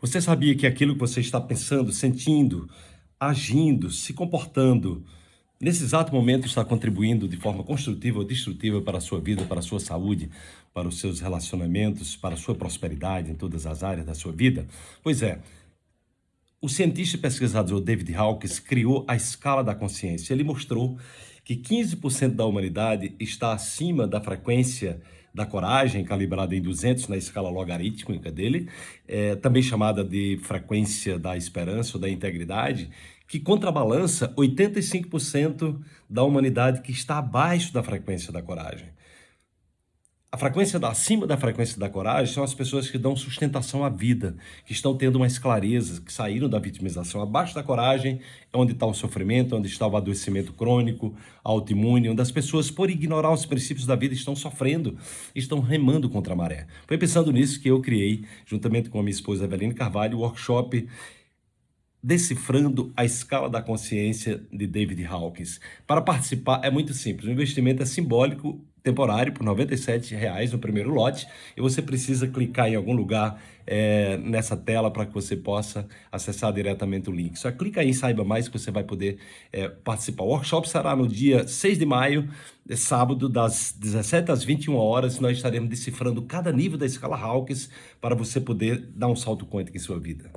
Você sabia que aquilo que você está pensando, sentindo, agindo, se comportando, nesse exato momento está contribuindo de forma construtiva ou destrutiva para a sua vida, para a sua saúde, para os seus relacionamentos, para a sua prosperidade em todas as áreas da sua vida? Pois é, o cientista e pesquisador David Hawkins criou a escala da consciência. Ele mostrou que 15% da humanidade está acima da frequência da coragem, calibrada em 200 na escala logarítmica dele, é, também chamada de frequência da esperança ou da integridade, que contrabalança 85% da humanidade que está abaixo da frequência da coragem. Frequência da, acima da frequência da coragem são as pessoas que dão sustentação à vida, que estão tendo mais clareza, que saíram da vitimização. Abaixo da coragem é onde está o sofrimento, onde está o adoecimento crônico, autoimune, onde as pessoas, por ignorar os princípios da vida, estão sofrendo, estão remando contra a maré. Foi pensando nisso que eu criei, juntamente com a minha esposa Eveline Carvalho, o workshop Decifrando a Escala da Consciência de David Hawkins. Para participar é muito simples, o investimento é simbólico, temporário, por R$ 97,00 no primeiro lote, e você precisa clicar em algum lugar é, nessa tela para que você possa acessar diretamente o link. Só clica aí e saiba mais que você vai poder é, participar. O workshop será no dia 6 de maio, é sábado, das 17 às 21 horas, nós estaremos decifrando cada nível da escala Hawkins para você poder dar um salto quântico em sua vida.